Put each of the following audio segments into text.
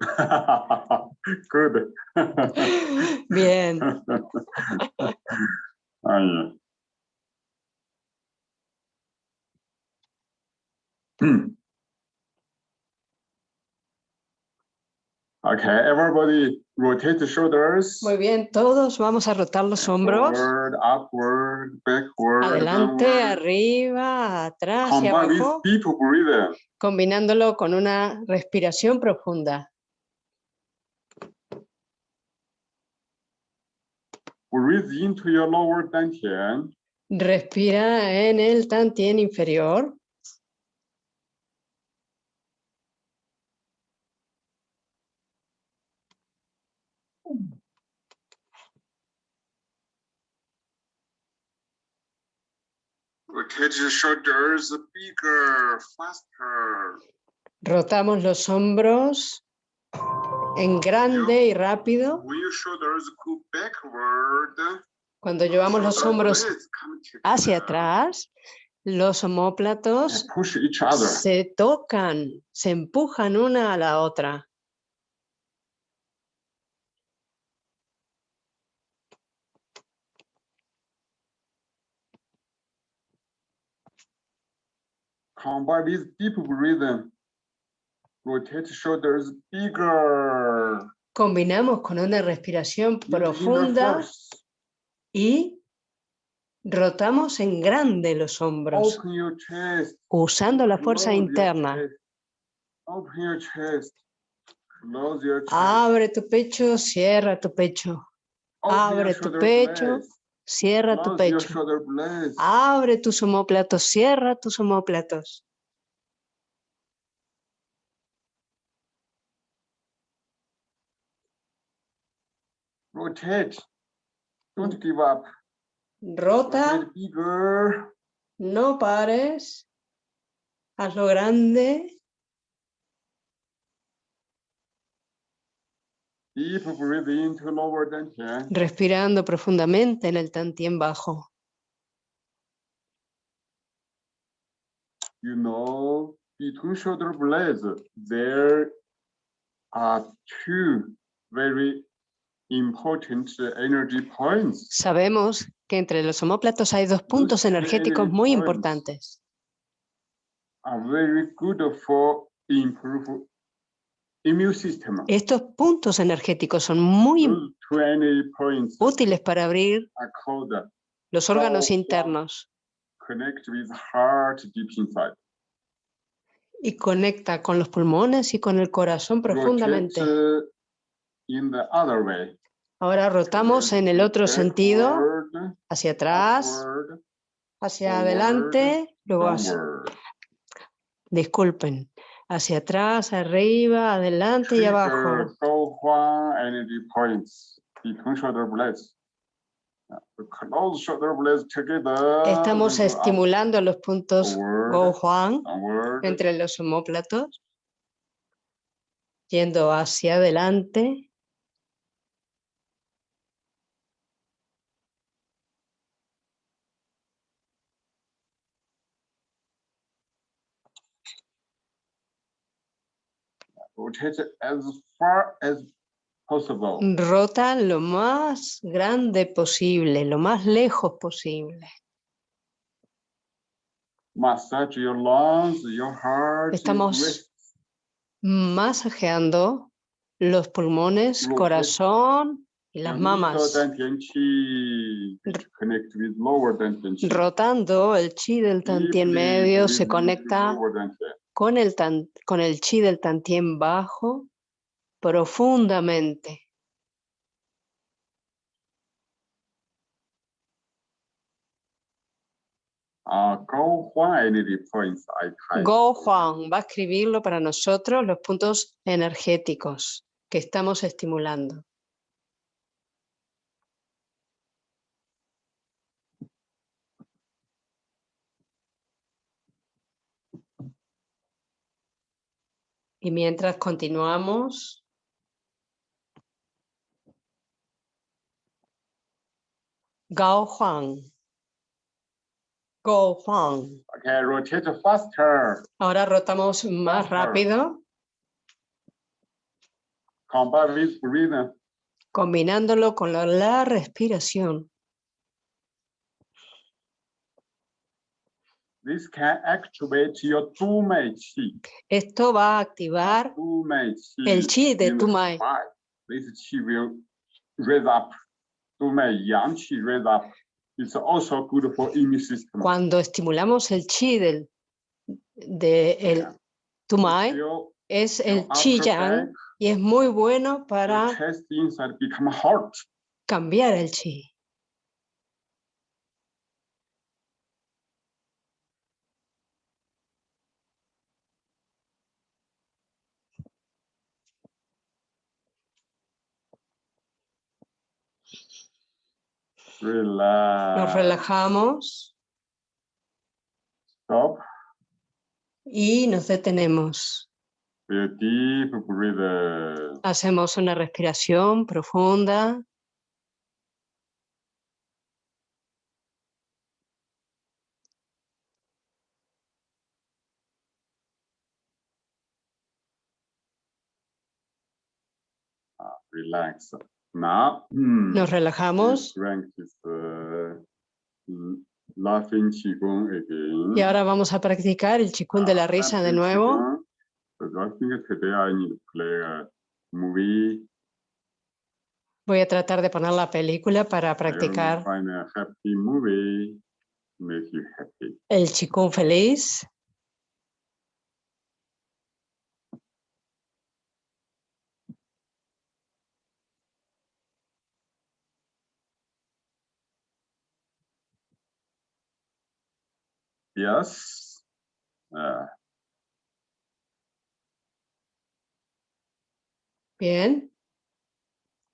Good. Bien. Ay. Okay, everybody rotate the shoulders. Muy bien, todos vamos a rotar los hombros. Forward, upward, backward. Adelante, downward. arriba, atrás y Combine with abajo, deep breathing. combinándolo con una respiración profunda. Breathe into your lower dantian. Respira en el tantien inferior. Rotate your shoulders bigger, faster. Rotamos los hombros en grande y rápido. Cuando llevamos los hombros hacia atrás, los omóplatos and Push each other. se tocan, se empujan una a la otra. Combine deep breathing. Rotate shoulders bigger. Combinamos con una respiración profunda y rotamos en grande los hombros, Open your chest. usando la fuerza close your interna. chest. Open your chest. Close your chest. Abre tu pecho, cierra tu pecho. Open abre tu pecho, blades. Cierra tu Close pecho. Abre tus omóplatos, cierra tus omóplatos. Rotate. Don't give up. Rota, Rotate bigger. no pares. Hazlo grande. Deep lower dantian. Respirando profundamente en el tantien bajo. You know, between shoulder blades, there are two very. Sabemos que entre los omóplatos hay dos puntos energéticos energy muy importantes. Estos puntos energéticos son muy útiles para abrir los órganos internos connect with heart deep inside. y conecta con los pulmones y con el corazón profundamente. uh, in the other way. Ahora rotamos en el otro sentido, hacia atrás, hacia adelante, luego hacia, disculpen, hacia atrás, arriba, adelante y abajo. Estamos up, estimulando los puntos forward, Go Juan downward, entre los omóplatos, yendo hacia adelante, rotate as far as possible. rota lo más grande posible, lo más lejos posible. Massage your lungs, your heart. Estamos masajeando los pulmones, corazón y las mamas, rotando el chi del tantien medio, se conecta. Con el, tan- con el chi del tantien bajo profundamente. Uh, Huang points I type. Go Juan va a escribirlo para nosotros los puntos energéticos que estamos estimulando. Y mientras continuamos, Gao Huang. Go Huang. Okay, rotate faster. Ahora rotamos más rápido. combined with breathing, combinándolo con la, la respiración. This can activate your Tu Qi. Esto va a activar Tu el chi de tu mai. spine. This Qi will raise up. Tu Mei Yang Qi raise up. It's also good for immune system. Cuando estimulamos el chi del de el Yeah. tumai, Feel es el chi yang y es muy bueno para cambiar el chi. Relax. Nos relajamos Stop. y nos detenemos. Hacemos una respiración profunda. Relax. Now, hmm, Nos relajamos again. y ahora vamos a practicar el chikun de la risa de nuevo. movie. Voy a tratar de poner la película para practicar el chikun feliz. Yes. Uh, Bien.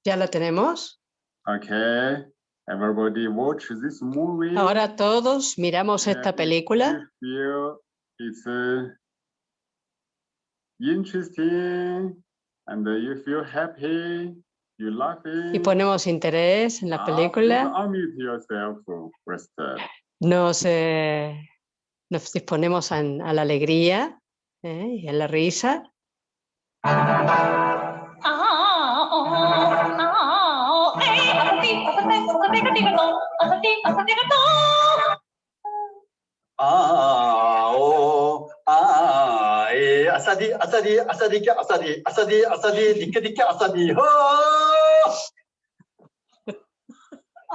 Ya la tenemos. okay. Everybody watch this movie. Ahora todos miramos esta and película you feel it's uh, interesting and you feel happy, you laughing. y ponemos interés en la Ah, película. first. Nos, eh, nos disponemos a, a la alegría ¿eh? y a la risa.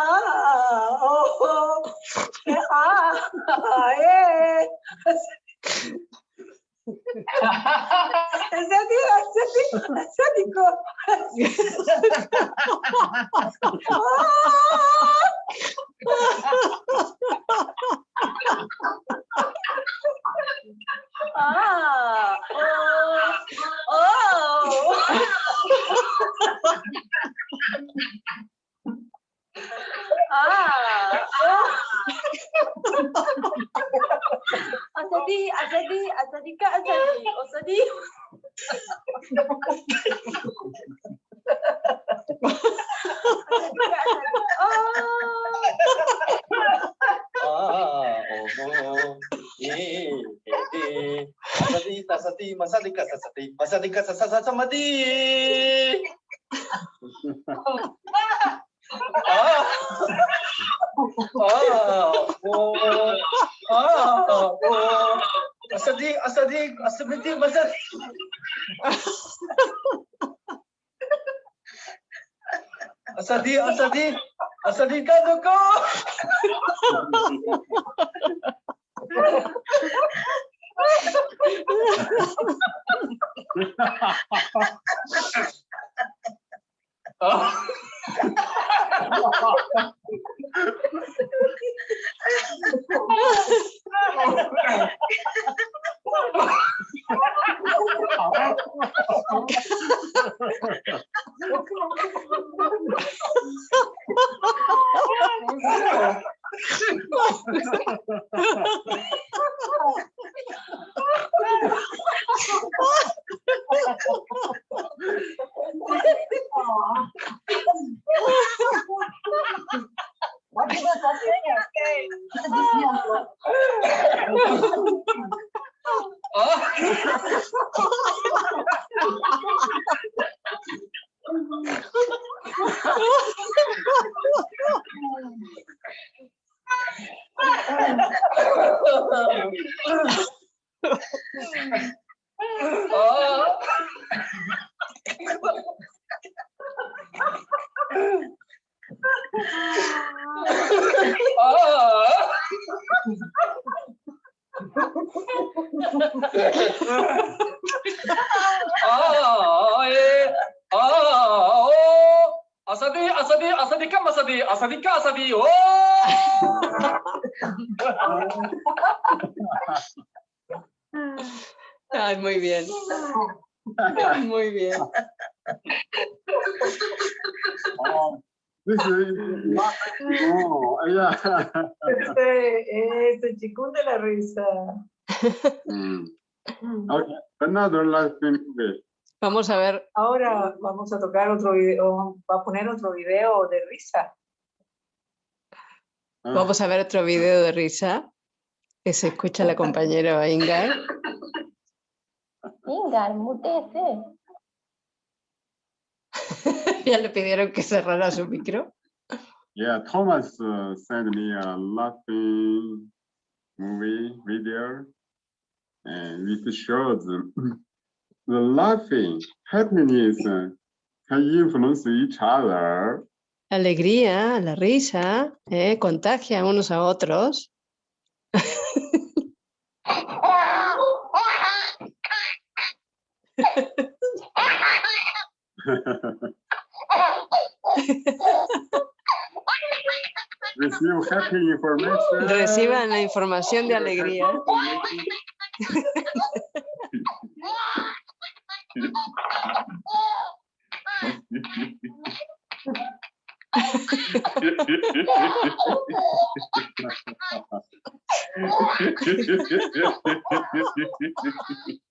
Ah oh, ah, Ascético, ascético, ascético. Ah, oh, oh. ah, ah. Asadi, Asadi, Asadi kak Asadi, Asadi. Sasati, Masadika, Sasati, Masadika, di. Oh. Oh. Oh. Oh. الصديق الصديق الصديق مثلا الصديق الصديق الصديق كذوكو Oh. Oh, What is the question? Okay. Oh. oh. oh, oh, asadi, asadi, asadi, kam asadi, asadi, oh. Ay, muy bien. Muy bien. Oh. Not, oh, yeah. Este, este chicún de la risa. Mm. Okay, another last thing. Okay. Vamos a ver, Ahora vamos a tocar otro video, va a poner otro video de risa. Vamos a ver otro video de risa que se escucha la compañera Inga. Ingar, mutece. Ya le pidieron que cerrara su micro. Yeah, Thomas uh, sent me a laughing movie video, and it shows the laughing happiness uh, can influence each other. Alegría, la risa, eh, contagia unos a otros. Receive happy information. Reciban la información de alegría.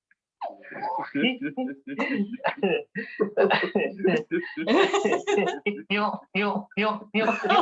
よよよよよよ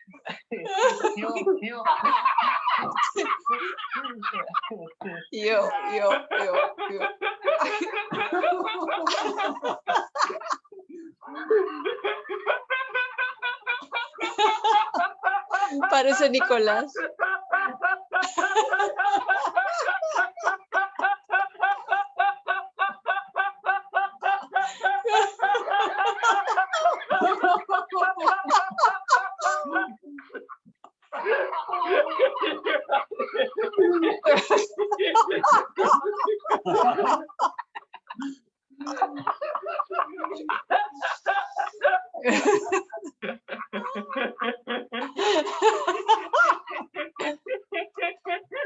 Yo, yo, yo, yo. Parece Nicolás.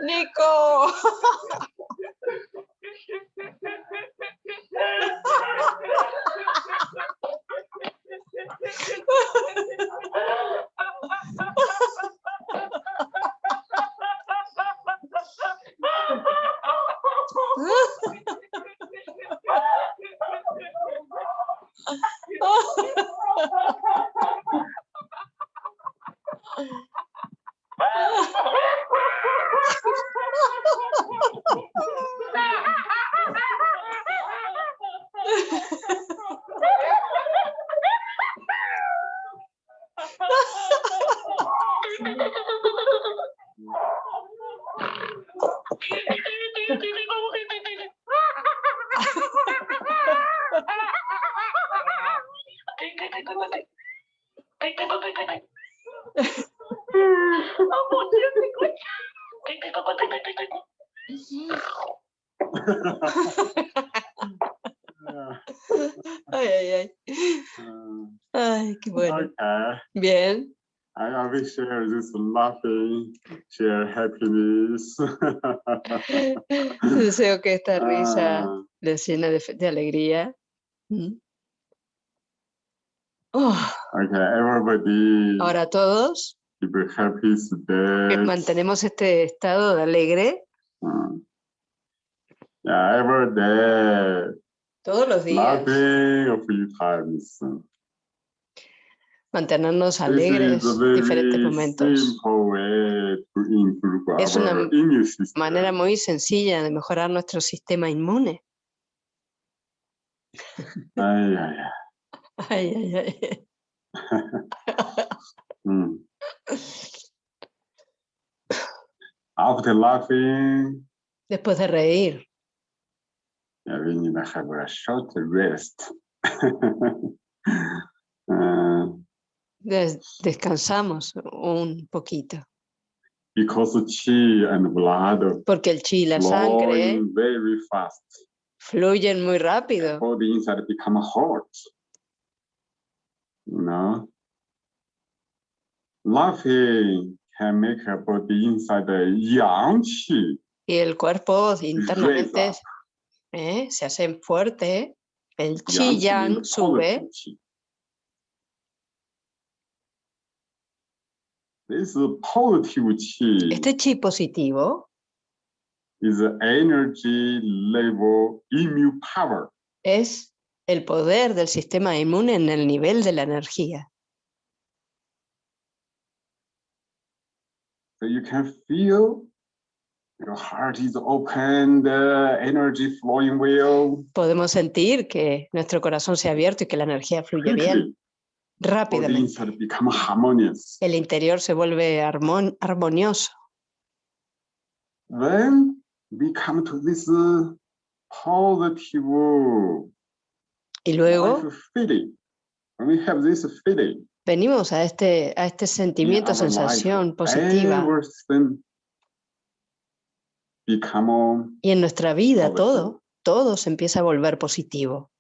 Nico. Oh, I always share this laughing, share happiness. Deseo que esta risa Ah, les llene de, alegría. Mm. Oh, okay, everybody ahora todos happy que mantenemos este estado de alegre Mm. Yeah, every day, todos los días. laughing a few times. Mantenernos alegres en diferentes momentos. Es una. Manera muy sencilla de mejorar nuestro sistema inmune. Ay, ay, ay. Ay, ay, ay. Mm. After laughing, Después de reír, need to have a short rest. Des- descansamos un poquito. because the chi and blood Porque el chi y la sangre very fast. fluyen muy rápido. Body inside become hot. You know? Laughing can make a body inside the yang chi Y el cuerpo internamente. ¿eh? se hace fuerte. El chi yang sube. positive chi. This positive chi Este chi positivo is the energy level immune power. es el poder del sistema inmune en el nivel de la energía. So you can feel your heart is open, the energy flowing well. Podemos sentir que nuestro corazón se ha abierto y que la energía fluye bien rápidamente. inside become harmonious. El interior se vuelve armon- armonioso. Then we come to this uh, positive Y luego feeling. When we have this feeling, venimos a este, a este sentimiento, our life, sensación positiva. Y en nuestra vida todo, todo se empieza a volver positivo.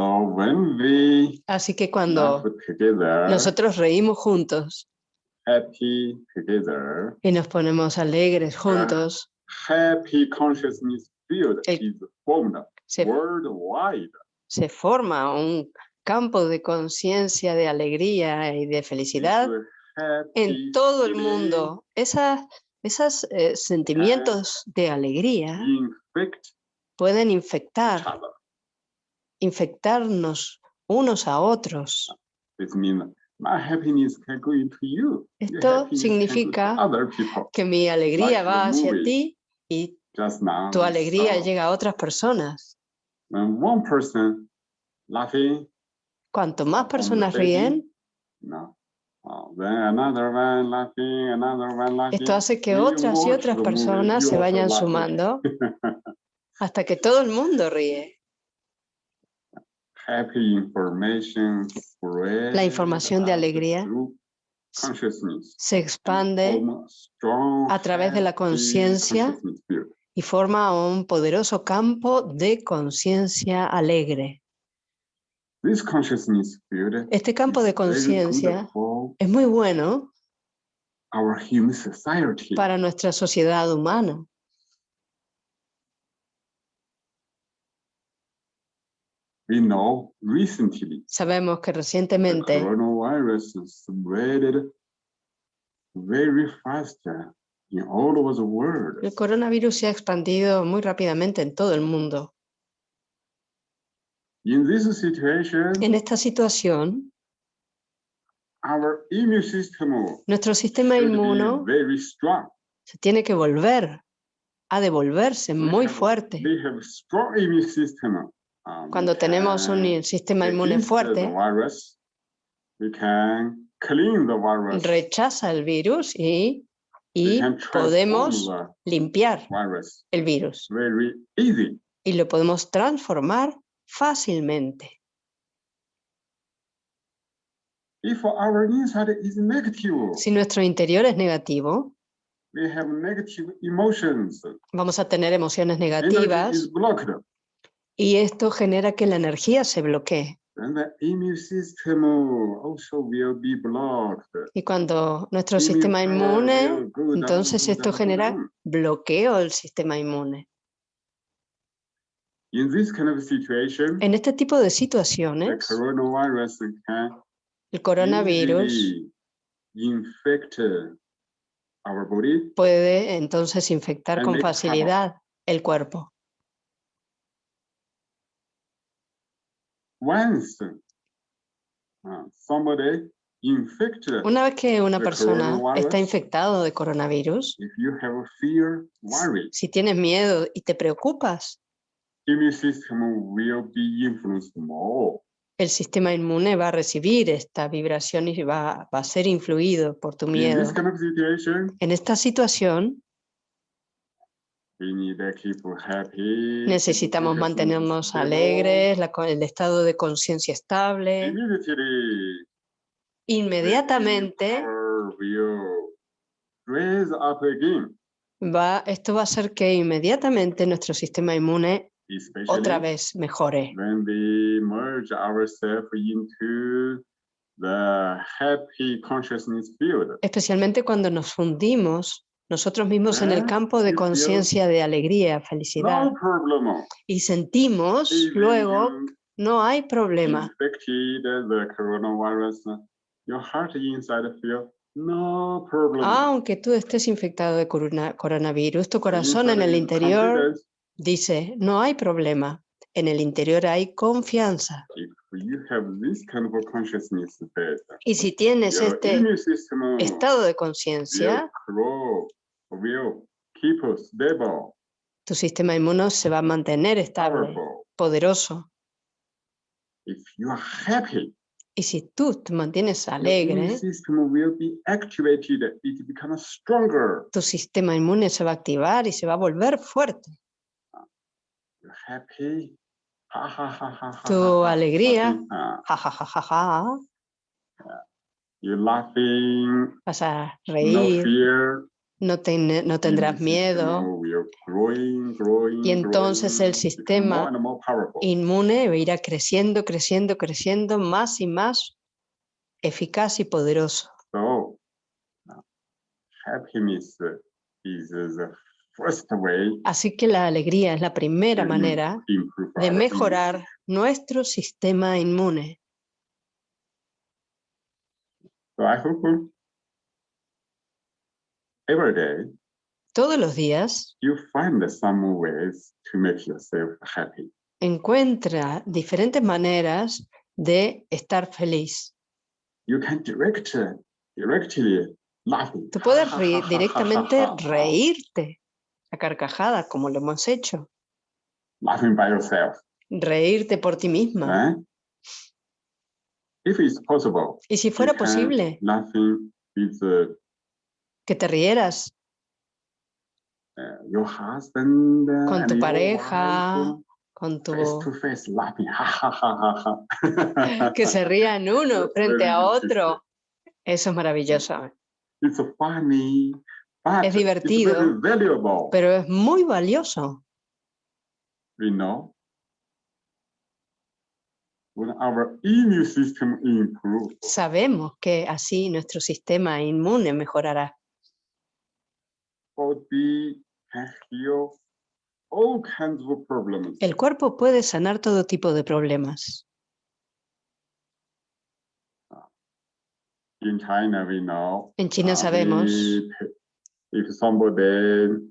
So when we Así que cuando together, nosotros reímos juntos happy together, y nos ponemos alegres juntos, happy consciousness field El- is formed se, worldwide. se forma un campo de conciencia, de alegría y de felicidad en todo el mundo. Esas, esos sentimientos de alegría pueden infectar. Infectarnos unos a otros. Esto significa. Que mi alegría va hacia ti y tu alegría llega a otras personas. when one person laughing, Cuanto más personas ríen. Oh, esto hace que otras y otras personas se vayan sumando hasta que todo el mundo ríe. Happy information La información de alegría Se and expande a través de la conciencia y forma un poderoso campo de conciencia alegre. This consciousness field Este campo is de conciencia es muy bueno para nuestra sociedad humana. We know recently Sabemos que the recientemente coronavirus spread very fast in all over the world. el coronavirus se ha expandido muy rápidamente en todo el mundo. In this situation, En esta situación, our immune system nuestro sistema inmuno very strong. se tiene que volver a devolverse We muy have- fuerte. We have strong immune system. Um, Cuando tenemos un sistema inmune fuerte, rechaza el virus y, y podemos limpiar el virus. Y lo podemos transformar fácilmente. Si nuestro interior es negativo, vamos a tener emociones negativas. Y esto genera que la energía se bloquee. Y cuando nuestro sistema inmune, entonces esto genera bloqueo del sistema inmune. In this kind of situation, En este tipo de the situaciones, coronavirus can el coronavirus body puede entonces infectar con facilidad el cuerpo. Once. Uh, somebody infected Una vez que una persona está infectado de coronavirus, if you have fear worry. si tienes miedo y te preocupas, immune system will be influenced more. el sistema inmune va a recibir esta vibración y va, va a ser influido por tu miedo. En esta situación we need to keep happy keep necesitamos mantenernos alegres, la el estado de conciencia estable. Inmediatamente va, esto va a hacer que inmediatamente nuestro sistema inmune otra vez mejore. Especialmente cuando nos fundimos nosotros mismos en el Ah, campo de conciencia de alegría, felicidad. Y sentimos luego no hay problema. Aunque tú estés infectado de corona- coronavirus, tu corazón en el interior dice, no hay problema. En el interior hay confianza. Y si tienes este estado de conciencia, will keep stable, tu sistema inmuno se va a mantener estable, powerful. poderoso. If you are happy, Y si tú te mantienes alegre, will be. It tu sistema inmune se va a activar y se va a volver fuerte. You're happy. Ha, ha, ha, ha, ha, Tu alegría. Vas a No reír, fear. No, ten- no tendrás miedo. Y entonces el sistema inmune irá creciendo, creciendo, creciendo, más y más eficaz y poderoso. So, happiness is the first way Así que la alegría es la primera manera de mejorar nuestro sistema inmune. So I hope uh, every day Todos los días you find some ways to make yourself happy. encuentra diferentes maneras de estar feliz. You can direct, directly laughing. Tú puedes reír- directamente reírte a carcajada, como lo hemos hecho. Laughing by yourself. Reírte por ti misma. eh? If it's possible, Y si fuera posible laughing with uh, que te rieras. Husband uh, Con tu pareja, con tu... que se rían uno frente a otro. Eso es maravilloso, It's funny, but Es divertido, pero es muy valioso. Sabemos que así nuestro sistema inmune mejorará. Body can heal all kinds of problems. El cuerpo puede sanar todo tipo de problemas. In China, we know. En China uh, sabemos if, if somebody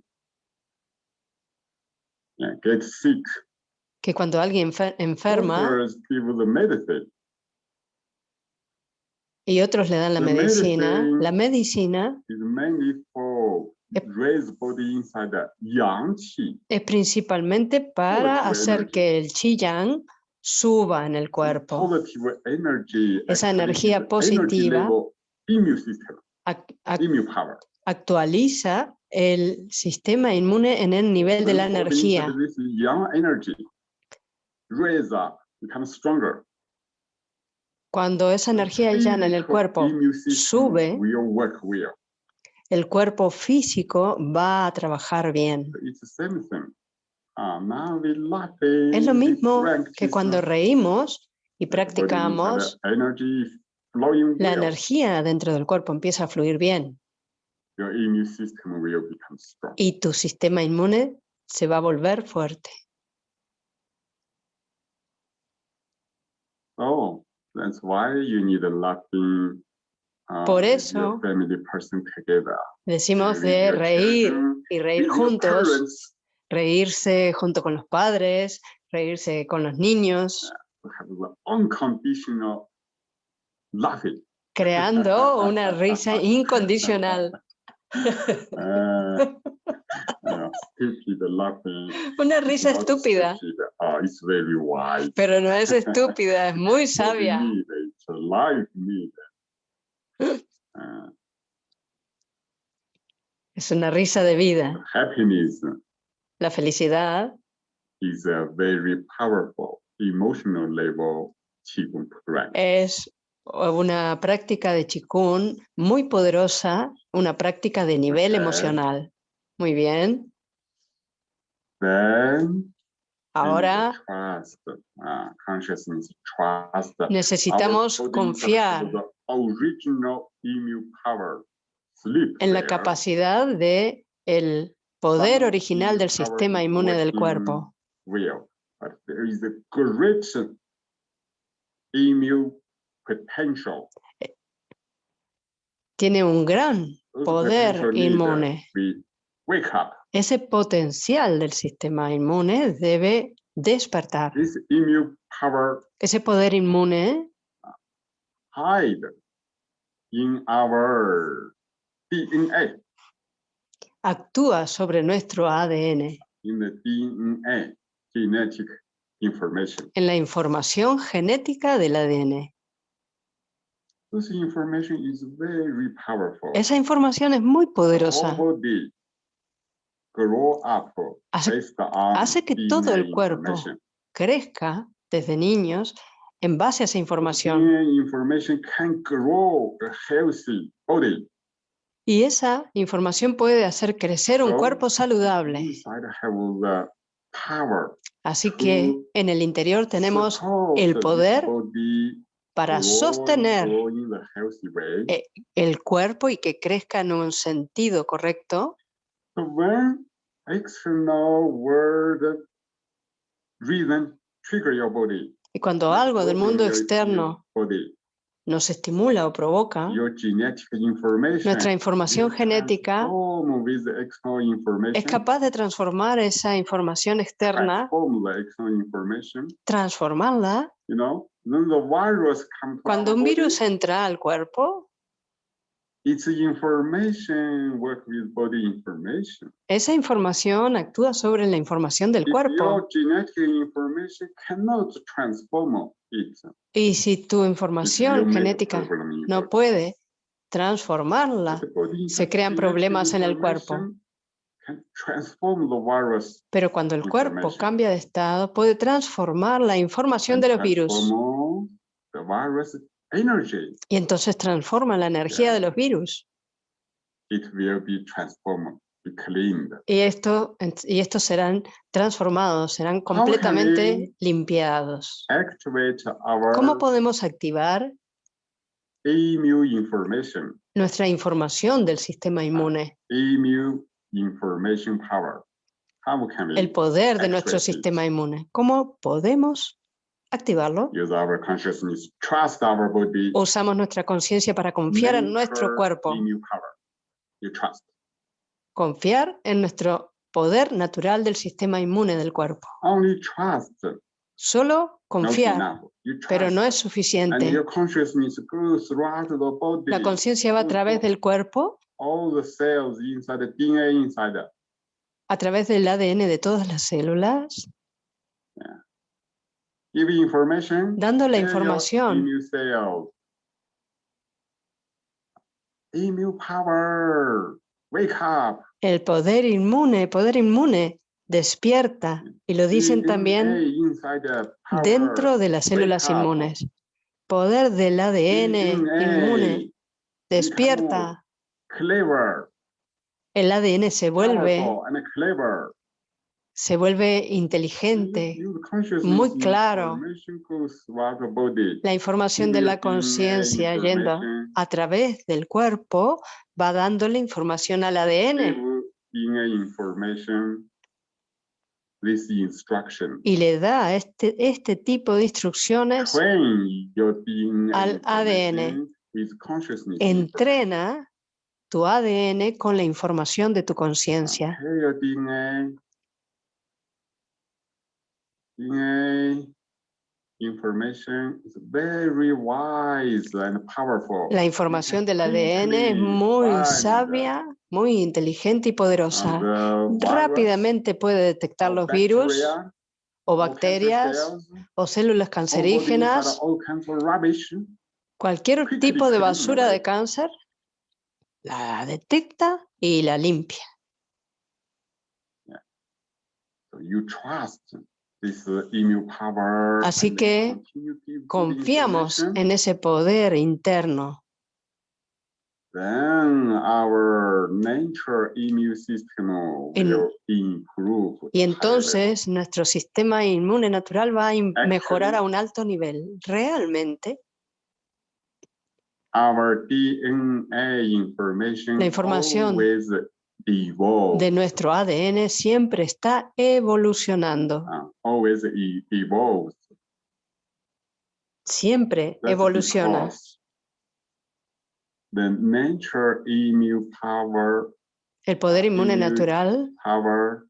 gets sick, que cuando alguien enfer- enferma y otros le dan la medicina, la medicina yang qi. es principalmente para hacer que el chi yang suba en el cuerpo. Esa energía positiva actualiza el sistema inmune en el nivel de la energía. yang. Cuando esa energía llana en el cuerpo sube. El cuerpo físico va a trabajar bien. Ah, Es lo mismo que cuando reímos y practicamos, la energía dentro del cuerpo empieza a fluir bien y tu sistema inmune se va a volver fuerte. Oh, that's why you need a laughing. Por your eso. Decimos de reír y reír juntos, reírse junto con los padres, reírse con los niños, creando una risa incondicional, Uh, una risa estúpida, wise. pero no es estúpida, es muy sabia. need, It's a life need. Uh, Es una risa de vida. happiness La felicidad is a very powerful emotional level es una práctica de Qigong muy poderosa, una práctica de nivel emocional. Muy bien. Then Ahora trust, uh, trust. necesitamos confiar original immune power. Sleep en la capacidad de el poder original del sistema is inmune del cuerpo. Tiene un gran poder inmune. Ese potencial del sistema inmune debe despertar. Ese poder inmune hide in our DNA, actúa sobre nuestro ADN, in the DNA, genetic information. en la información genética del ADN. This information is very powerful. Esa información es muy poderosa. Hace, hace que todo el cuerpo crezca desde niños en base a esa información. Y esa información puede hacer crecer un cuerpo saludable. Así que en el interior tenemos el poder para sostener eh, el cuerpo y que crezca en un sentido correcto. Y cuando algo del mundo externo nos estimula o provoca, nuestra información genética es capaz de transformar esa información externa, transformarla. Cuando un virus entra al cuerpo, its information work with body information. esa información actúa sobre la información del If cuerpo. Y si tu información genética no puede transformarla, se crean problemas en el cuerpo. pero cuando el cuerpo cambia de estado, puede transformar la información de los virus transform the virus energy. y entonces transforma la energía de los virus. It will be transformed, be cleaned. Y, esto, y estos serán transformados, serán completamente limpiados. Activate our ¿Cómo podemos activar information, nuestra información del sistema inmune, immune information power. How can we el poder de nuestro it? sistema inmune? ¿Cómo podemos activarlo? use our consciousness, trust our body, Usamos nuestra conciencia para confiar en nuestro cuerpo, confiar en nuestro poder natural del sistema inmune del cuerpo. Only trust, Solo confiar, pero no es suficiente. La conciencia va a través del cuerpo, all the cells inside the DNA inside. the- a través del ADN de todas las células. Dando la información. Immune cells. Immune power. Wake up. El poder inmune, poder inmune, despierta. Y lo dicen también dentro de las células inmunes. poder del ADN inmune despierta, el ADN se vuelve. Se vuelve inteligente. Muy claro. La información de la conciencia yendo a través del cuerpo va dándole información al ADN y le da este, este tipo de instrucciones, al consciousness. entrena tu ADN con la información de tu conciencia. Okay, your DNA. DNA information is very wise and powerful. La información del ADN es muy sabia, muy inteligente y poderosa. virus. Rápidamente puede detectar los virus o bacterias o células cancerígenas, cualquier tipo de basura de cáncer, la detecta y la limpia. You trust Así que Confiamos en ese poder interno. Then our nature immune system En- will improve. Y entonces nuestro sistema inmune natural va a mejorar a un alto nivel. Realmente, Our DNA information La información. De nuestro ADN siempre está evolucionando, uh, always evolves. siempre That's evoluciona. The nature immune power, El poder inmune natural power,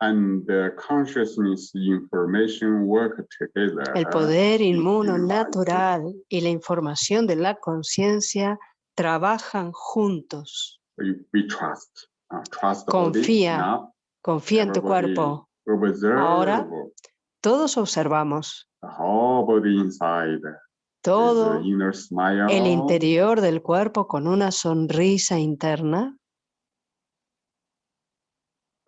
and the consciousness information work together. El poder inmuno natural y la información de la conciencia trabajan juntos. We, we trust. uh, trust. Confía. Now, Confía en tu cuerpo. Ahora, Todos observamos the whole body inside. There's todo the inner smile. el interior del cuerpo con una sonrisa interna.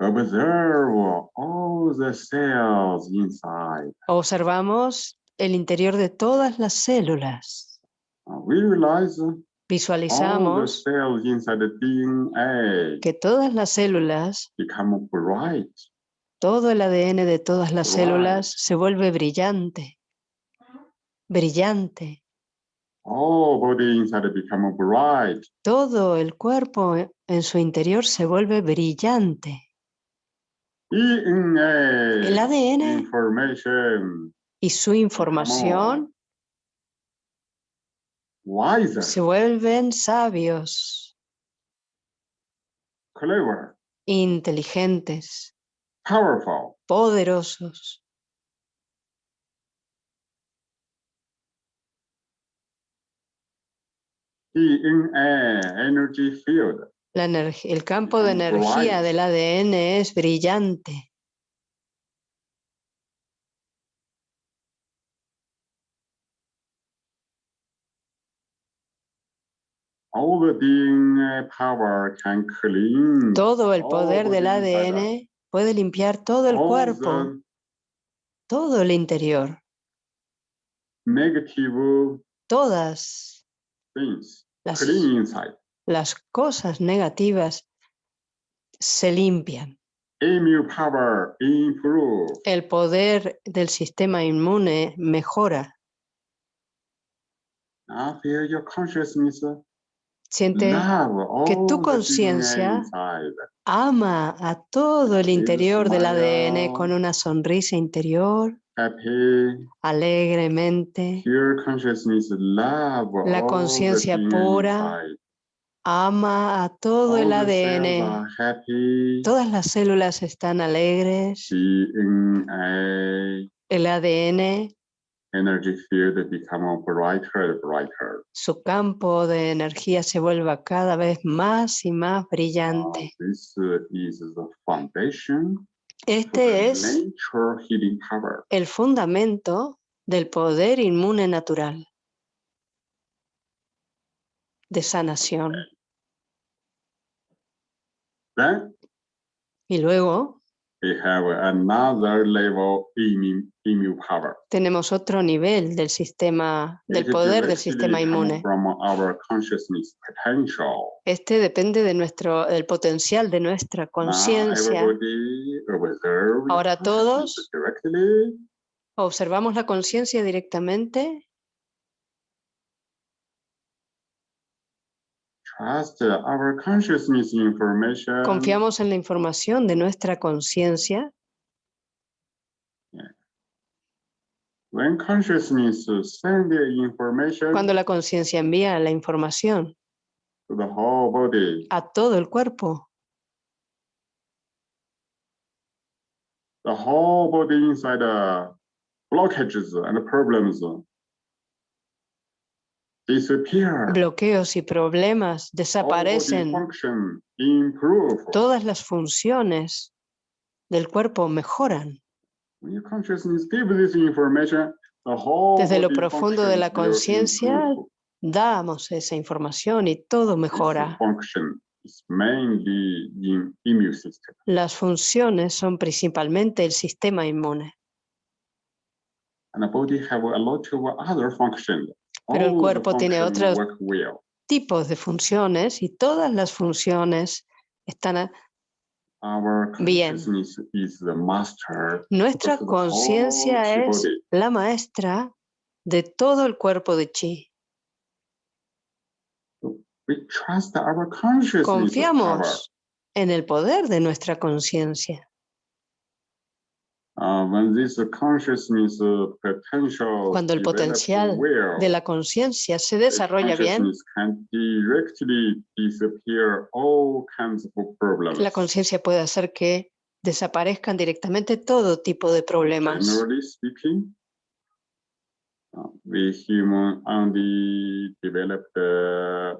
Observe all the cells inside. Observamos el interior de todas las células. Uh, We realize Visualizamos the DNA que todas las células, todo el ADN de todas las células se vuelve brillante. Brillante. Todo el cuerpo en su interior se vuelve brillante. El ADN y su información wiser, se vuelven sabios, clever, inteligentes, powerful. poderosos. DNA energy field La energ- el campo de energía del ADN es brillante. all the DNA power can clean Todo el poder del ADN puede limpiar todo el cuerpo, todo el interior, todas las, las cosas negativas se limpian. El poder del sistema inmune mejora. Now feel your consciousness Siente, que tu conciencia ama a todo el interior del ADN con una sonrisa interior, alegremente. La conciencia pura. Ama a todo el ADN. Todas las células están alegres. El ADN, energy field become brighter and brighter. su campo de energía se vuelva cada vez más y más Uh, brillante. this uh, is the foundation Este es power. el fundamento del poder inmune natural de sanación. Then Y luego we have another level immune, immune power. tenemos otro nivel del sistema, del poder del directly sistema inmune. From our consciousness potential. Este depende de nuestro, del potencial de nuestra conciencia. Ahora todos- Directly. Observamos la conciencia directamente, Trust our consciousness information. Confiamos en la información de nuestra conciencia. When consciousness send the information Cuando la conciencia envía la información to the whole body, a todo el cuerpo, the whole body inside the blockages and problems. Bloqueos y problemas desaparecen. Todas las funciones del cuerpo mejoran. When your consciousness give this information, the whole Desde lo profundo de la conciencia. Damos esa información y todo mejora. Las funciones son principalmente el sistema inmune, Pero el the cuerpo tiene well. tipos de funciones y todas las funciones están Bien. Nuestra conciencia es la maestra de todo el cuerpo de chi. Confiamos en el poder de nuestra conciencia. Uh, when this consciousness uh, potential Cuando el potencial De la conciencia se desarrolla bien, consciousness can directly disappear all kinds of problems. la conciencia puede hacer que desaparezcan directamente todo tipo de problemas. Generally speaking, uh, we human only developed uh,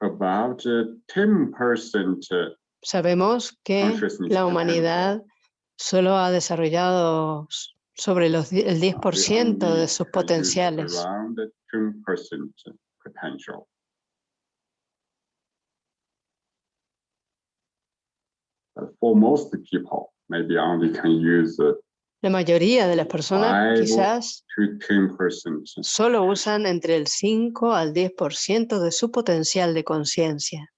about uh, 10% Sabemos que la humanidad solo ha desarrollado sobre los, el Uh, we 10% de only sus potenciales. Around 10% potential. But for most people, maybe only can use La mayoría de las personas quizás to 10%. solo usan entre el 5 al 10% de su potencial de conciencia.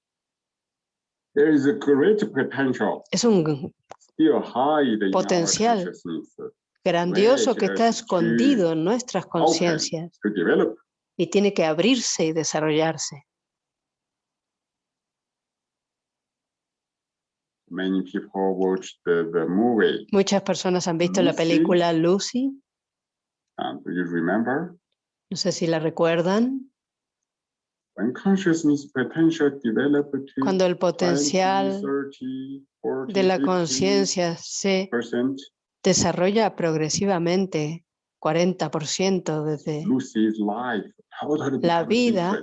There is a great potential Es un Potencial. consciousness grandioso que está to escondido en nuestras conciencias to develop. y tiene que abrirse y desarrollarse. Many people watch the, the movie. Muchas personas han visto la película Lucy, remember? no sé si la recuerdan, When consciousness potential develop to cuando el 20, potencial 30, 40, de la 50%, conciencia se desarrolla progresivamente 40% desde La vida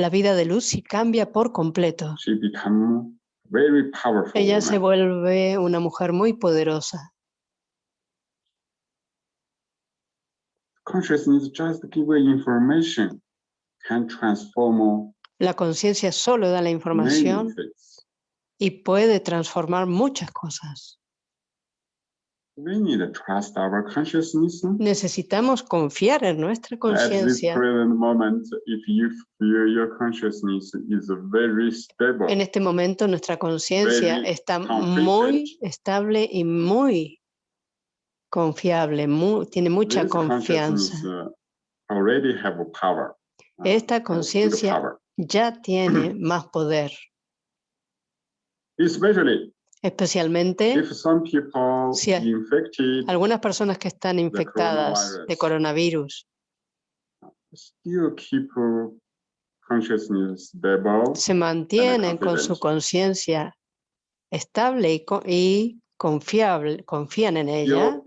la vida de Lucy cambia por completo. Ella se vuelve una mujer muy poderosa. La conciencia solo da la información. Y puede transformar muchas cosas. We need to trust our consciousness. Necesitamos confiar en nuestra conciencia. En este momento nuestra conciencia está muy estable y muy confiable, mu- tiene mucha this confianza. uh, already have power. Esta conciencia ya tiene más poder, Especially especialmente if some people Si algunas personas que están infectadas de coronavirus. still keep consciousness stable. se mantienen con su conciencia estable y, y confiable, confían en ella,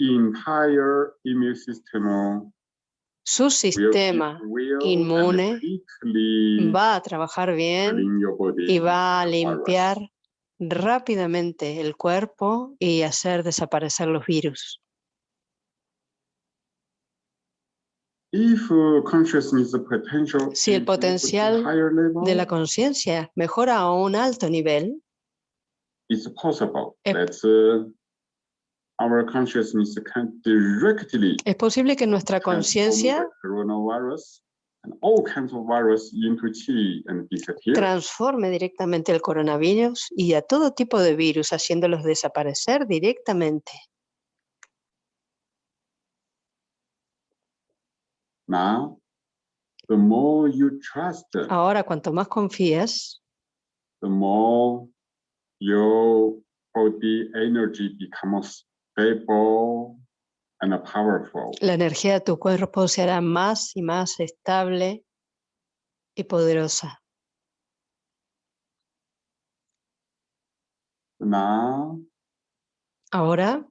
su sistema inmune va a trabajar bien y va a limpiar rápidamente el cuerpo y hacer desaparecer los virus. Si el potencial De la conciencia mejora a un alto nivel, it's possible that uh, our consciousness can directly Es posible que nuestra conciencia and all kinds of virus into chi and disappear. transforme directamente el coronavirus y a todo tipo de virus, haciéndolos desaparecer directamente. Now, the more you trust, Ahora, cuanto más confías, the more your body energy becomes stable. La energía de tu cuerpo se hará más y más estable y poderosa. Now, Ahora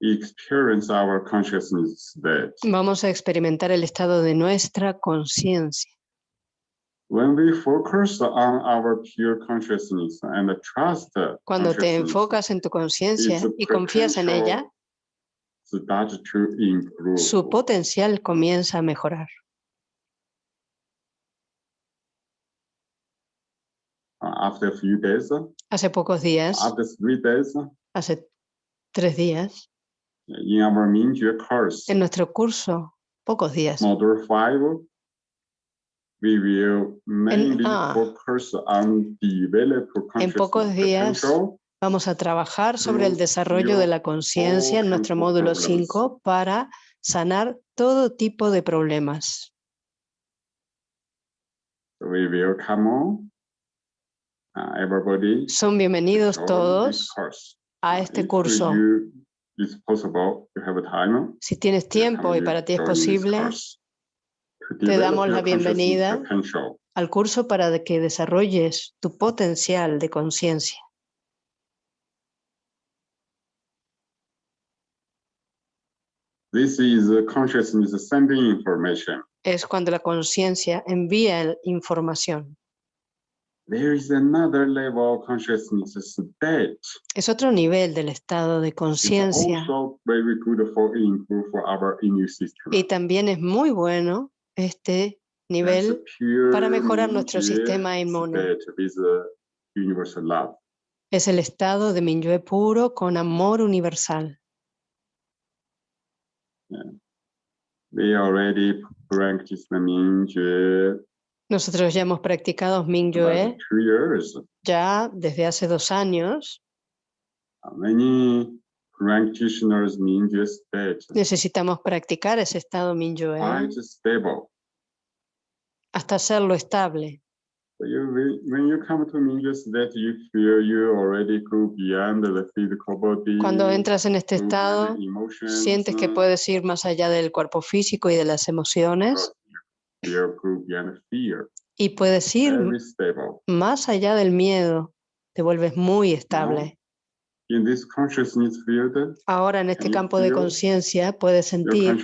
experience our consciousness state. vamos a experimentar el estado de nuestra conciencia. When we focus on our pure consciousness and trust the Cuando te enfocas en tu conciencia y confías en ella, potential start to improve. Su potencial comienza a mejorar. After a few days, Hace pocos días, after three days, hace tres días, en nuestro curso, pocos días, module five, we will mainly ah. focus on develop En pocos días, vamos a trabajar sobre el desarrollo de la conciencia en nuestro módulo problems. 5 para sanar todo tipo de problemas. Uh. Son bienvenidos todos a este curso. Si tienes tiempo y para ti es posible, te damos la bienvenida. al curso para que desarrolles tu potencial de conciencia. This is consciousness sending information. Es cuando la conciencia envía información. There is another level of consciousness state. Es otro nivel del estado de conciencia also very good for improve for our immune system. y también es muy bueno este nivel para mejorar nuestro sistema inmune. Es el estado de Minyue puro con amor universal. We already practiced the Mingyue Nosotros ya hemos practicado two years. ya desde hace dos años. Many practitioners Mingyue state Necesitamos practicar ese estado quite stable. hasta hacerlo estable. You, when- you come to state, you feel you already go beyond the physical body. Cuando entras en este estado, emotions, sientes que uh, puedes ir más allá del cuerpo físico y de las emociones fear. y puedes ir más allá del miedo. Te vuelves muy estable. In this consciousness field, Ahora en este campo de feel conciencia puedes sentir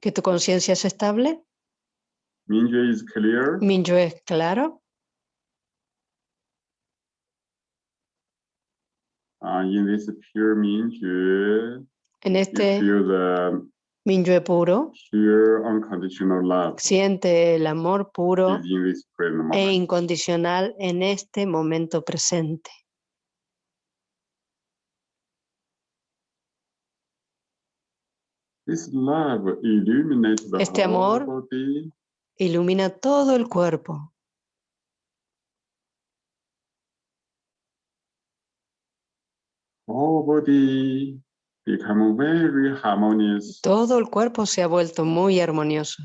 que tu conciencia es estable. Mingyue is clear. Minyue es claro. Uh, in this pure Mingyue, En you este feel the Minyue puro pure unconditional love siente el amor puro is in this present e incondicional en este momento presente. This love illuminates the Este amor body. Ilumina todo el cuerpo. Whole body become very harmonious. Todo el cuerpo se ha vuelto muy armonioso.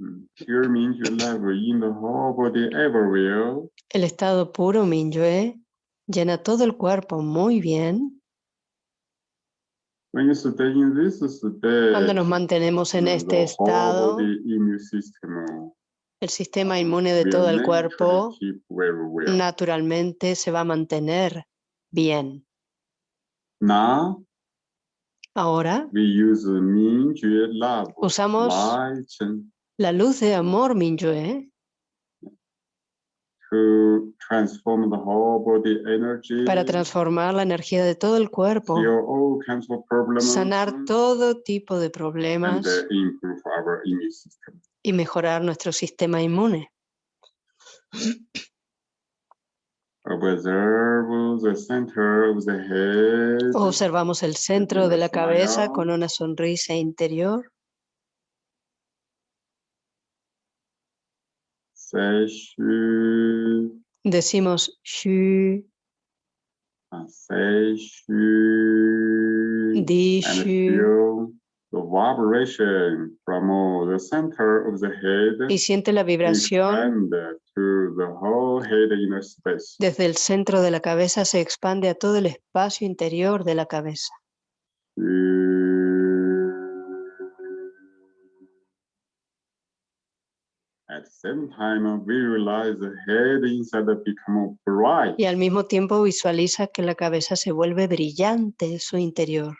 Mm, Pure Mingyue love in the whole body everywhere. El estado puro Minyue llena todo el cuerpo muy bien. When you stay in this state, Cuando nos mantenemos en este estado, el sistema inmune de todo el cuerpo naturalmente se va a mantener bien. Now Ahora. Usamos la luz de amor Minyue to transform the whole body energy. Para transformar la energía de todo el cuerpo, sanar todo tipo de problemas uh, y mejorar nuestro sistema inmune. Observamos el centro de la cabeza con una sonrisa interior. Say shu, Decimos shu, and say shu, di shu. the vibration from the center of the head. Y siente la vibración to the whole head inner space. desde el centro de la cabeza, se expande a todo el espacio interior de la cabeza. At the same time, we realize the head inside become bright. Y al mismo tiempo visualiza que la cabeza se vuelve brillante en su interior.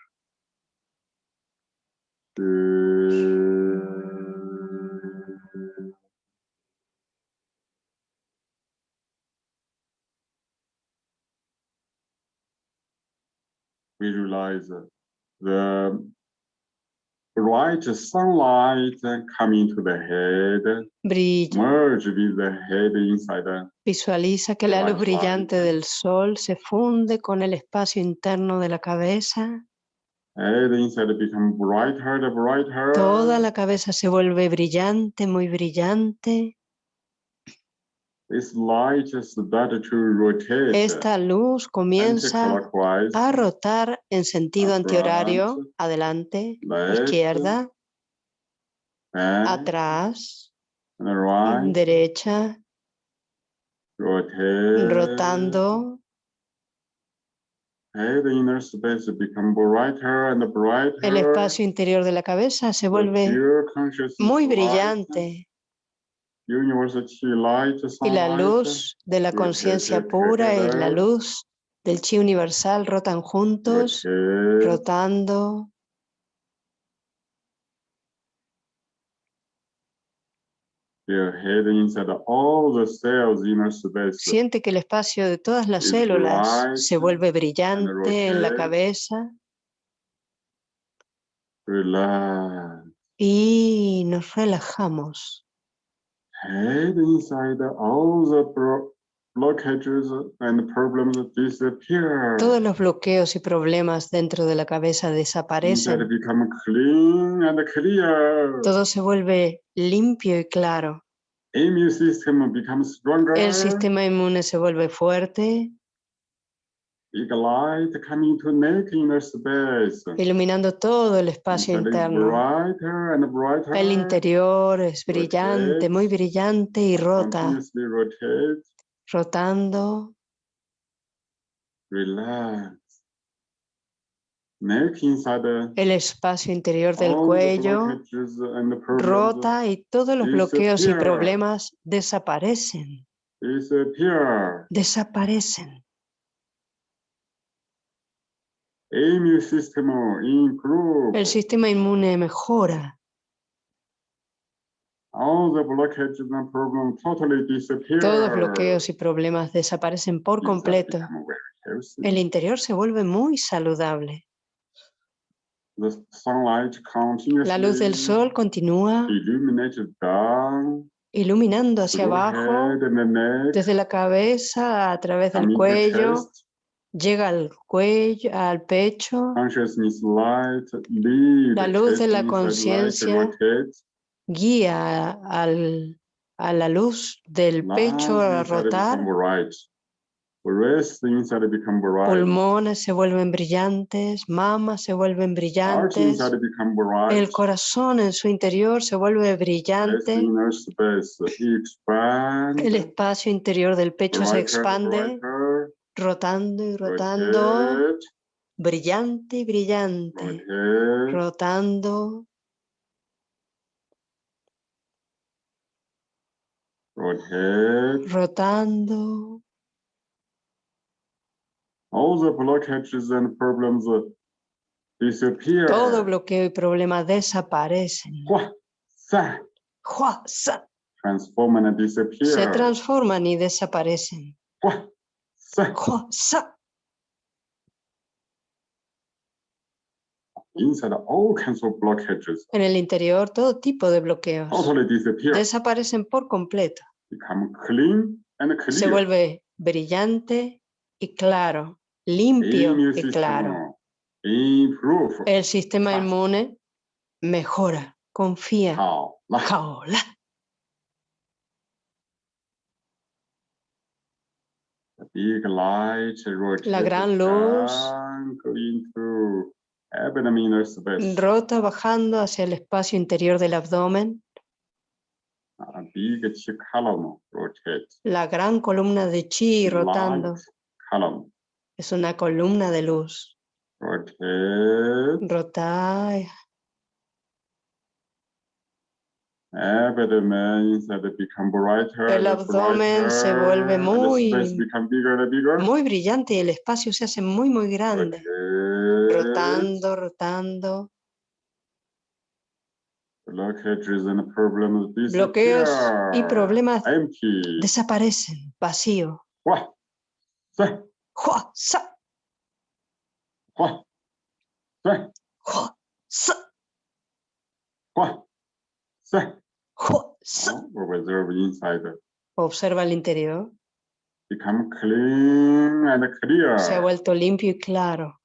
Visualize the bright sunlight coming to the head, Brilla. merge with the head inside the Visualiza que la luz White light. brillante del sol se funde con el espacio interno de la cabeza. head inside become brighter brighter. Toda la cabeza se vuelve brillante, muy brillante. This light is started to rotate. Esta luz comienza a rotar en sentido antihorario, adelante, izquierda, atrás, derecha, rotando. El espacio interior de la cabeza se vuelve muy brillante y la luz de la conciencia pura y la luz del chi universal rotan juntos, rotando. Siente que el espacio de todas las células se vuelve brillante en la cabeza. Y nos relajamos. Head inside all the blo- blockages and problems disappear. Todos los bloqueos y problemas dentro de la cabeza desaparecen. become clean and clear. Todo se vuelve limpio y claro. Immune system becomes stronger. El sistema inmune se vuelve fuerte, Big light coming to make inner space. Iluminando todo el espacio interno. brighter and brighter. El interior es brillante, muy brillante y rota, rotando. El espacio interior del cuello rota y todos los bloqueos y disappear. problemas desaparecen, disappear. desaparecen. Immune system improve. El sistema inmune mejora, All the blockages and problems totally disappear. todos bloqueos y problemas desaparecen por completo. El interior se vuelve muy saludable. La luz del sol continúa iluminando hacia abajo, desde la cabeza a través del cuello. Llega al cuello, al pecho, Consciousness light lead La luz de la conciencia guía al, a la luz del pecho a rotar, pulmones se vuelven brillantes, mamas se vuelven brillantes, el corazón en su interior se vuelve brillante, el espacio interior del pecho se expande, rotando y rotando, brillante y brillante, rotando, rotando. All the blockages and problems uh, disappear. Todo bloqueo y problema desaparecen. Se transforman y desaparecen. Hua, sa. ¡Jua! sa. Inside all kinds of blockages En el interior todo tipo de bloqueos desaparecen por completo. become clean and se vuelve brillante y claro, limpio y claro. improve. El sistema inmune mejora, confía. 好了，the big light rotate gran luz space. rota bajando hacia el espacio interior del abdomen. La gran columna de chi rotando es una columna de luz. rotate. Rota, Abdomen inside become brighter. El abdomen se vuelve muy- muy brillante y el espacio se hace muy, muy grande. Rotando, rotando. Bloqueos y problemas desaparecen. Vacío. Observa el interior. Become clean and clear. Se ha vuelto limpio y claro.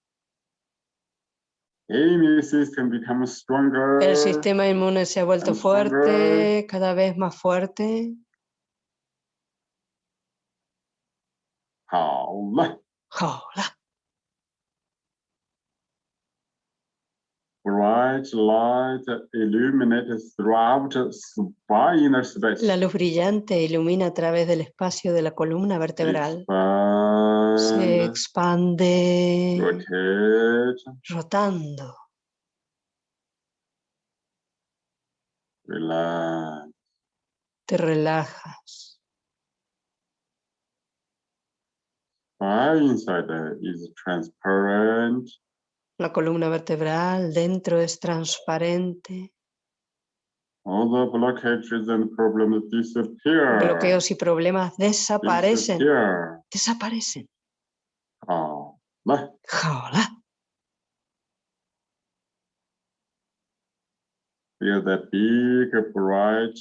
Immune system becomes stronger. El sistema inmune se ha vuelto stronger. fuerte, cada vez más fuerte. 好了 ¡Hola! Bright light illuminates throughout spinal space. La luz brillante ilumina a través del espacio de la columna vertebral. Se Expand, expande rotate, rotando. relax. Te relajas. Spine inside is transparent. La columna vertebral dentro es transparente. All the blockages and problems disappear. Bloqueos y problemas desaparecen. Disappear. Desaparecen. 好了 ¡Hola! feel that big bright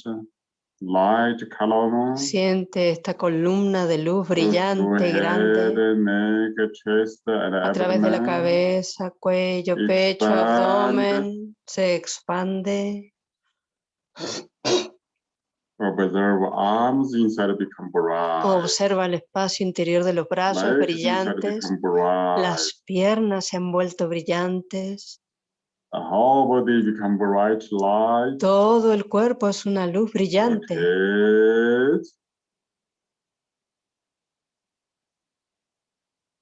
light column. Siente esta columna de luz brillante y grande neck, chest, a través de la cabeza, cuello, pecho, abdomen. Se expande. Observe arms inside. Observa el espacio interior de los brazos legs brillantes. Las piernas se han vuelto brillantes. The whole body become bright light. Todo el cuerpo es una luz brillante.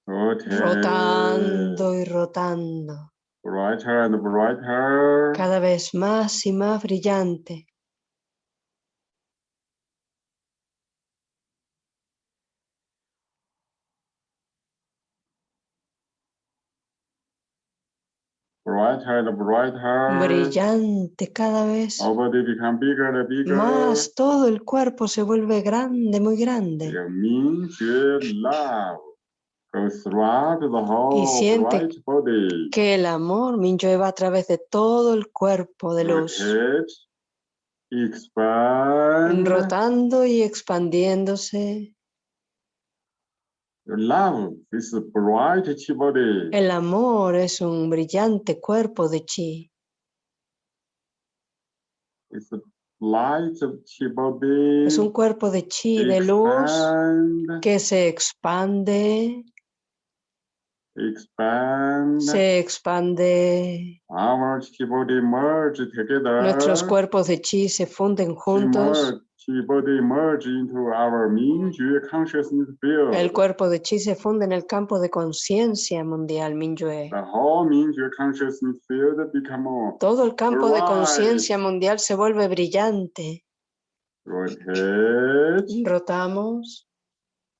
Rotate. Rotate. Rotando y rotando. Brighter and brighter. Cada vez más y más brillante. Brighter and brighter. Brillante cada vez Our body become bigger and bigger. más. Todo el cuerpo se vuelve grande, muy grande. Whole siente. Que el amor Mingyue va a través de todo el cuerpo de luz. Rotando y expandiéndose. Love is a bright chi body. El amor es un brillante cuerpo de chi. It's a light of chi body. Es un cuerpo de chi, de luz, Expand, que se expande, expand. se expande. Our chi body merge together. Nuestros cuerpos de chi se funden juntos. Merge- Chi body merge into our Mingjue consciousness field. El cuerpo de chi se funde en el campo de conciencia mundial Minyue. The whole Mingjue consciousness field become a Todo el campo de conciencia mundial se vuelve brillante. rotate. Rotamos.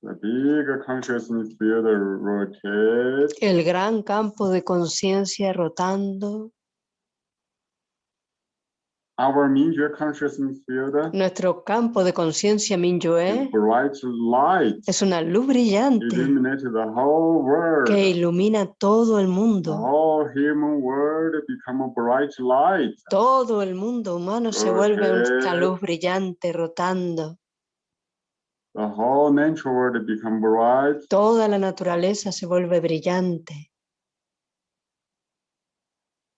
The big consciousness field rotate. El gran campo de conciencia rotando. Our consciousness field Nuestro campo de conciencia light. es una luz brillante the whole world. que ilumina todo el The mundo. whole human world become a bright light. Todo el mundo humano se vuelve una luz brillante rotando. The whole natural world become bright. Toda la naturaleza se vuelve brillante.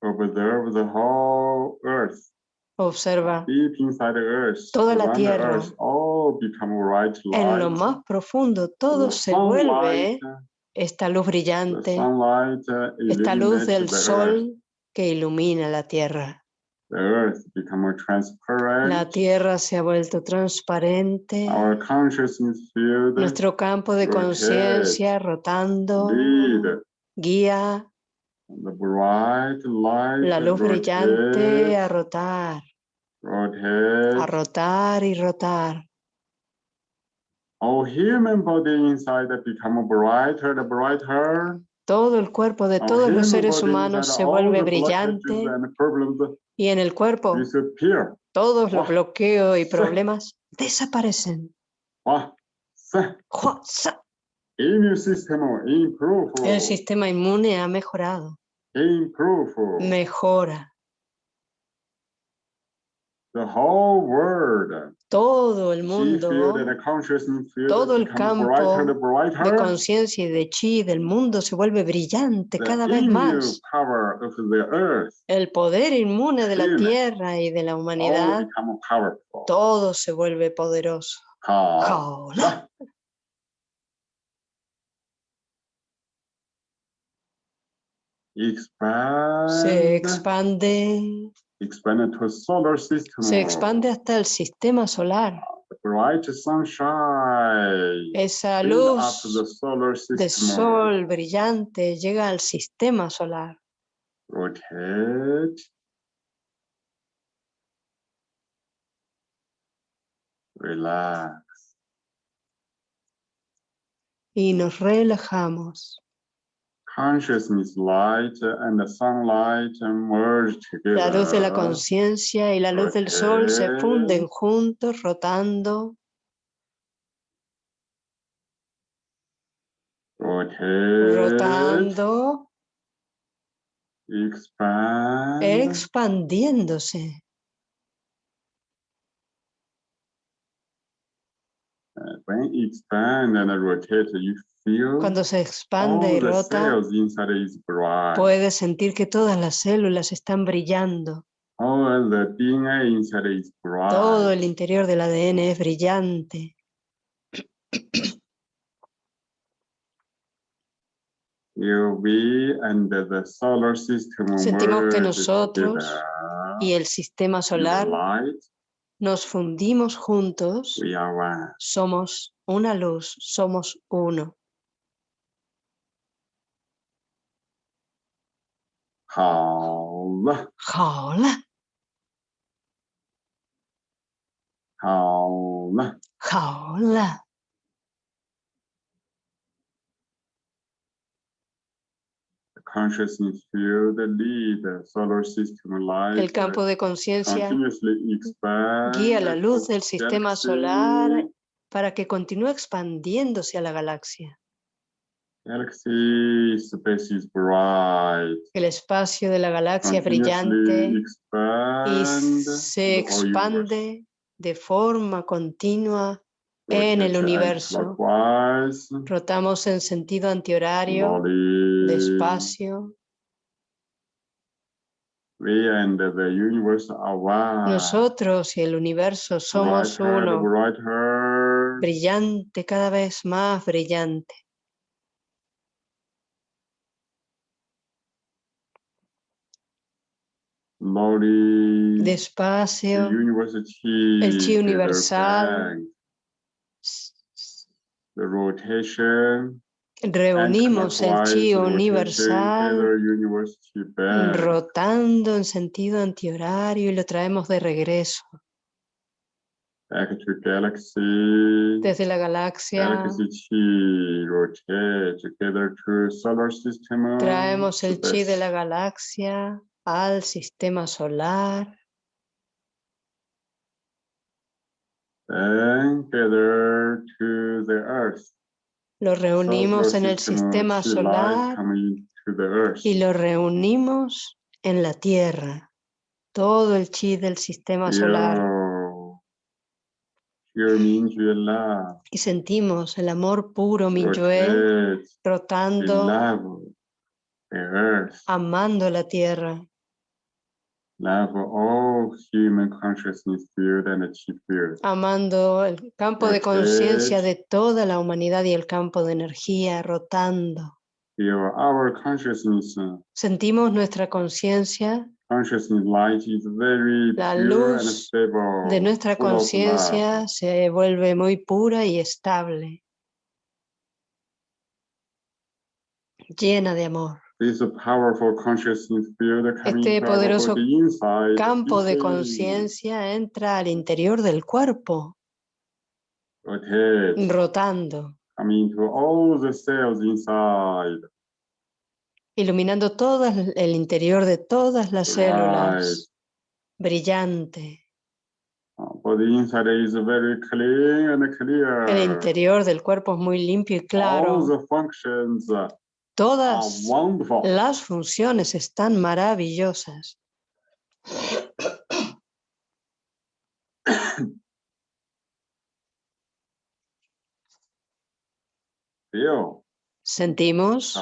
Observe the whole earth. Observa. Toda la tierra. en lo más profundo, todo se vuelve esta luz brillante, uh, esta luz del sol que ilumina la tierra. The earth become more transparent. La tierra se ha vuelto transparente. Our consciousness field Nuestro campo de conciencia rotando guía the bright light. la luz brillante a rotar, rotates. a rotar y rotar. Our human body inside become brighter and brighter. Todo el cuerpo de Our todos los seres humanos se vuelve brillante y en el cuerpo disappear. todos los bloqueos y problemas desaparecen. El sistema inmune ha mejorado, mejora. The whole world. Todo el mundo todo el brighter campo de conciencia y de chi del mundo se vuelve brillante The cada vez más. power of the earth. El poder inmune de la tierra y de la humanidad, todo se vuelve poderoso. Se expande, expand to solar system. se expande hasta el sistema solar. Bright sunshine. Esa luz de sol brillante llega al sistema solar. Rotate. Relax. Y nos relajamos. Consciousness light and the sunlight merge together. La luz de la conciencia y la luz del sol se funden juntos, rotando, rotando, Expand. expandiéndose. When expand and rotate, you feel Cuando se expande y the rota, puedes sentir que todas las células están brillando. All the DNA inside is bright. Todo el interior del ADN es brillante. UV and the solar system Sentimos que nosotros. Y el sistema solar nos fundimos juntos. we are one. Somos una luz, somos uno. Hola. The consciousness field lead the solar system light. El campo de conciencia guía la luz del sistema galaxy. solar para que continúe expandiéndose a la galaxia. Galaxy space is bright. El espacio de la galaxia es brillante y se expande de forma continua en el universo. Rotamos en sentido antihorario, despacio. One. Nosotros y el universo somos uno, brillante, cada vez más brillante. Despacio, el chi universal. The rotation. reunimos el chi universal rotando en sentido antihorario y lo traemos de regreso galaxy. desde la galaxia. Chi rotate together to solar system. Traemos el chi de la galaxia al sistema solar. Gather to the earth. Lo reunimos en el sistema solar y lo reunimos en la Tierra. Todo el chi del sistema solar. Y sentimos el amor puro Minyue rotate in rotando, amando la tierra, love all human consciousness field and the chi field. amando el campo de conciencia de toda la humanidad y el campo de energía rotando. Feel our consciousness, uh, Sentimos nuestra conciencia, consciousness light is very La pure and luz stable. de nuestra conciencia se vuelve muy pura y estable, llena de amor. Este poderoso campo de conciencia entra al interior del cuerpo, rotando, iluminando todo el interior de todas las células, brillante. El interior del cuerpo es muy limpio y claro. Todas las funciones están maravillosas. Sentimos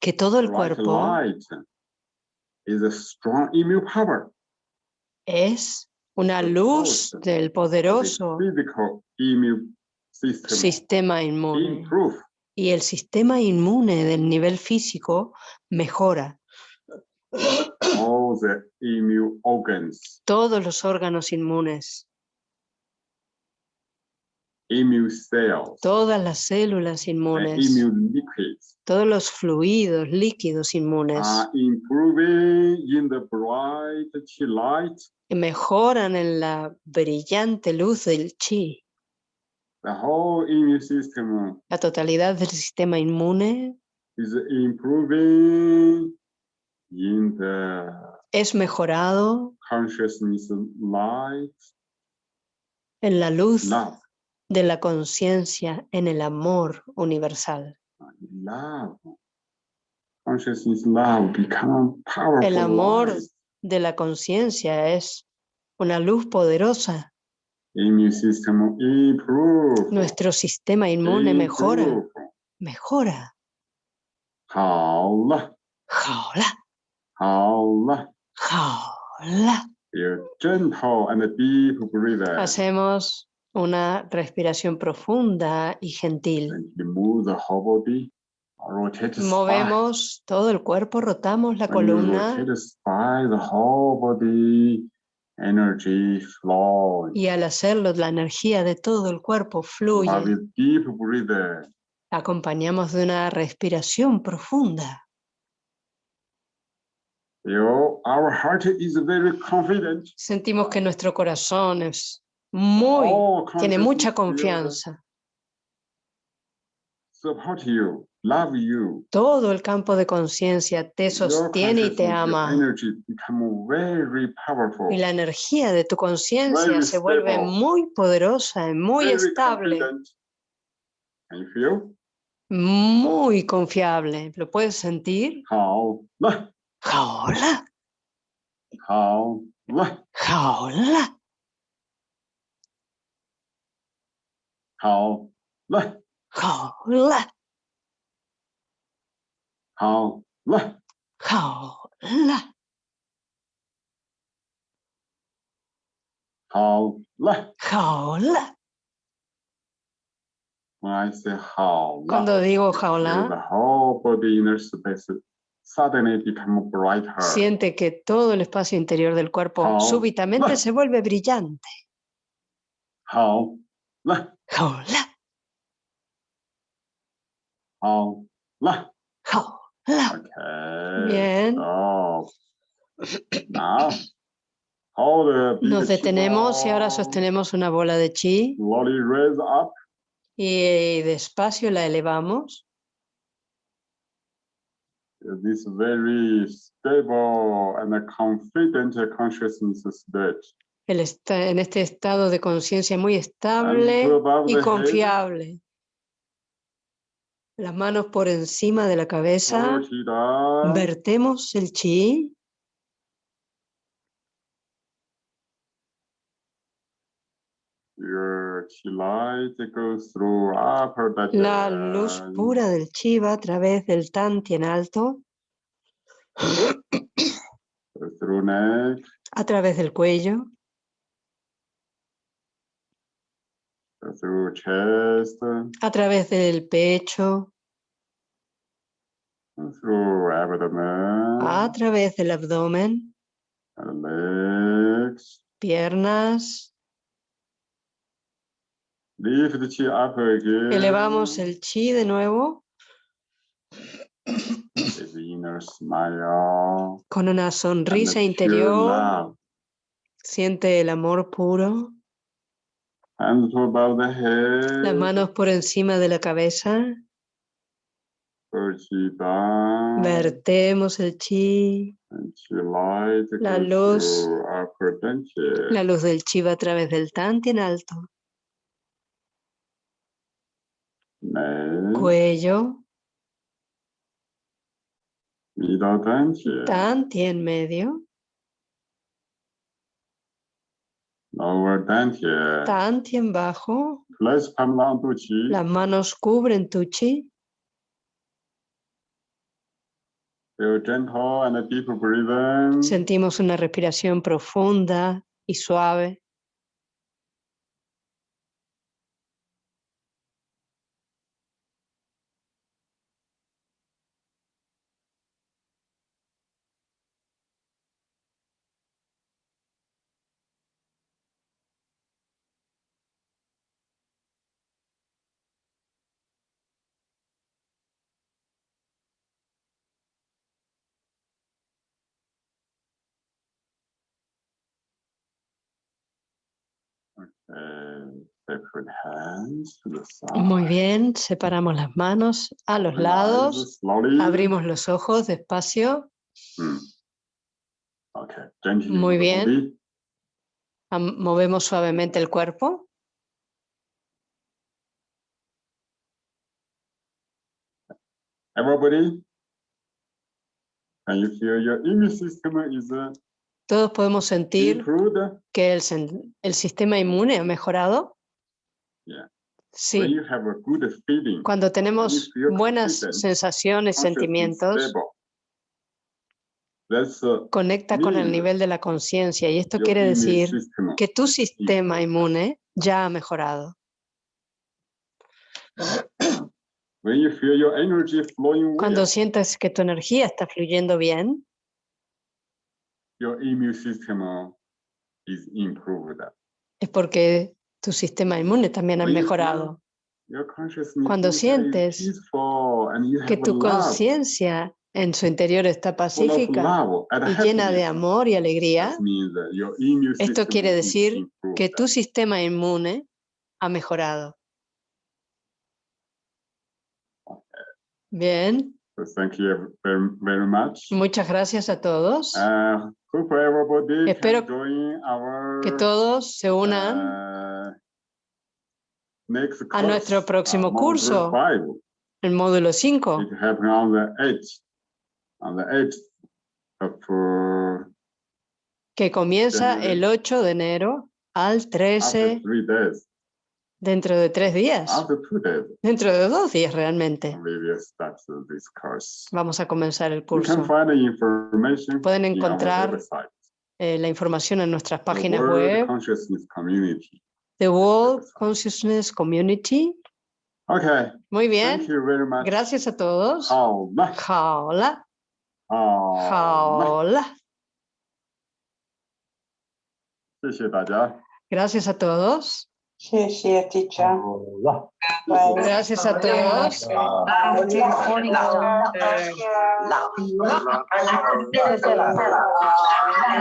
que todo el cuerpo es una luz del poderoso sistema inmune. Y el sistema inmune del nivel físico mejora. all the immune organs, Todos los órganos inmunes, immune cells, todas las células and inmunes, immune liquids todos los fluidos líquidos inmunes are improving in the bright chi light. mejoran en la brillante luz del chi. The whole immune system La totalidad del sistema inmune is improving in the es mejorado consciousness light, en la luz love, de la conciencia, en el amor universal. love. Consciousness love become powerful. El amor light. de la conciencia es una luz poderosa. Nuestro sistema inmune mejora. Mejora. Jaula. Jaula. Jaula. Hacemos una respiración profunda y gentil. Movemos todo el cuerpo, rotamos la columna energy flow. y al hacerlo la energía de todo el cuerpo fluye. With deep breather. Acompañamos de una respiración profunda. Our heart is very confident. Sentimos que nuestro corazón es muy, All tiene mucha confianza. You, love you. Todo el campo de conciencia te sostiene y te ama. Very y la energía de tu conciencia se vuelve muy poderosa, y muy estable. Muy confiable. ¿Lo puedes sentir? Jaola. Jaola. Jaola. Jaola. Jaola. 好了，好了，好了，好了，好了，好了。好了。 When I say 好了 Cuando digo feel jaula, the whole body inner space suddenly become brighter. siente que todo el espacio interior del cuerpo Jaula. súbitamente se vuelve brillante. 好了，好了，好了。 bien. Now Nos detenemos y ahora sostenemos una bola de chi y despacio la elevamos. This very stable and confident consciousness state. Está en este estado de conciencia muy estable y confiable. Las manos por encima de la cabeza. Vertemos el chi. La luz pura del chi va a través del tanti en alto. a través del cuello. Through chest, a través del pecho, through abdomen, a través del abdomen, legs. piernas. Lift the chi up again. Elevamos el Chi de nuevo inner smile. con una sonrisa interior. Siente el amor puro. Hands above the head. Las manos por encima de la cabeza. chi. Vertemos el Chi. chi La luz. La luz del Chiva a través del Tantien alto. neck, Cuello. dantian. Tantien medio. Lower. Tantien bajo. Las manos cubren tu Chi. Feel gentle and a deep breathing. Sentimos una respiración profunda y suave. Muy bien, separamos las manos a los lados. Abrimos los ojos despacio. Hmm. Muy bien. Movemos suavemente el cuerpo. Uh, Todos podemos sentir que el, el sistema inmune ha mejorado. Sí, you have a good feeling, cuando tenemos buenas sensaciones, sentimientos, uh, conecta con el nivel de la conciencia y esto quiere decir system que tu sistema inmune ya ha mejorado. When you feel your energy flowing Cuando well, sientas que tu energía está fluyendo bien, your immune system uh, is improved. es porque tu sistema inmune también ha mejorado. Cuando sientes Que tu conciencia en su interior está pacífica y llena de amor y alegría, Esto quiere decir que tu sistema inmune ha mejorado. Bien, thank you very, very much. muchas gracias a todos. Uh, Espero our Que todos se unan uh, next a nuestro course, uh, próximo module curso. five. el módulo 5, It happened on the eighth, on the eighth of uh, que comienza el 8 de enero al after 13 three days, dentro de tres días, dentro de dos días realmente. Vamos a comenzar el curso. Pueden encontrar eh, la información en nuestras páginas web. The World Consciousness Community. Okay. Muy bien. Gracias a todos. Hola. Hola. Gracias a todos. Gracias a todos.